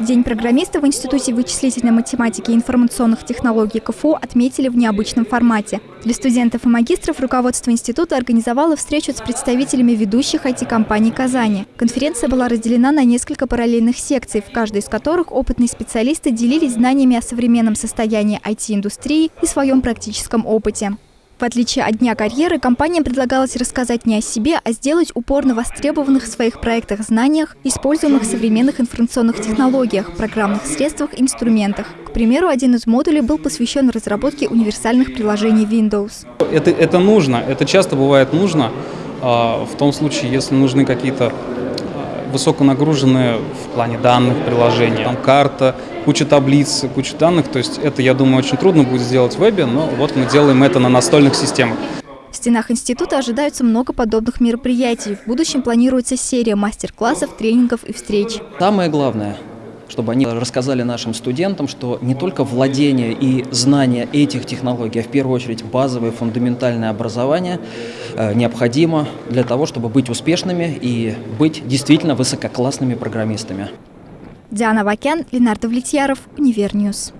День программиста в Институте вычислительной математики и информационных технологий КФУ отметили в необычном формате. Для студентов и магистров руководство института организовало встречу с представителями ведущих IT-компаний Казани. Конференция была разделена на несколько параллельных секций, в каждой из которых опытные специалисты делились знаниями о современном состоянии IT-индустрии и своем практическом опыте. В отличие от Дня карьеры, компаниям предлагалось рассказать не о себе, а сделать упор на востребованных в своих проектах знаниях, используемых в современных информационных технологиях, программных средствах, инструментах. К примеру, один из модулей был посвящен разработке универсальных приложений Windows. Это, это нужно, это часто бывает нужно, а, в том случае, если нужны какие-то высоконагруженные в плане данных приложения. Там карта, куча таблиц, куча данных. То есть это, я думаю, очень трудно будет сделать в вебе, но вот мы делаем это на настольных системах. В стенах института ожидаются много подобных мероприятий. В будущем планируется серия мастер-классов, тренингов и встреч. Самое главное чтобы они рассказали нашим студентам, что не только владение и знание этих технологий, а в первую очередь базовое фундаментальное образование э, необходимо для того, чтобы быть успешными и быть действительно высококлассными программистами. Диана Вакян, Ленардо Влетьяров, Univer News.